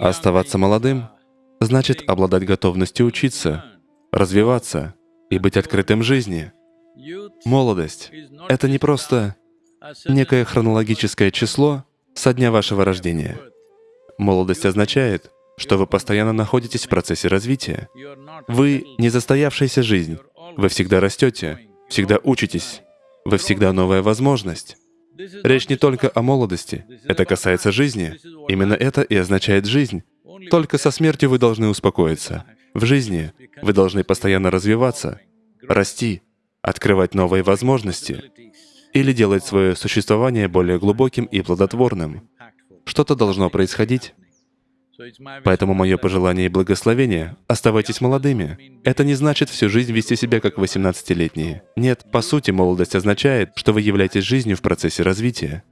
Оставаться молодым значит обладать готовностью учиться, развиваться и быть открытым жизни. Молодость — это не просто некое хронологическое число со дня вашего рождения. Молодость означает, что вы постоянно находитесь в процессе развития. Вы — не застоявшаяся жизнь. Вы всегда растете, всегда учитесь. Вы всегда новая возможность. Речь не только о молодости, это касается жизни. Именно это и означает жизнь. Только со смертью вы должны успокоиться. В жизни вы должны постоянно развиваться, расти, открывать новые возможности или делать свое существование более глубоким и плодотворным. Что-то должно происходить. Поэтому мое пожелание и благословение — оставайтесь молодыми. Это не значит всю жизнь вести себя как 18-летние. Нет, по сути, молодость означает, что вы являетесь жизнью в процессе развития.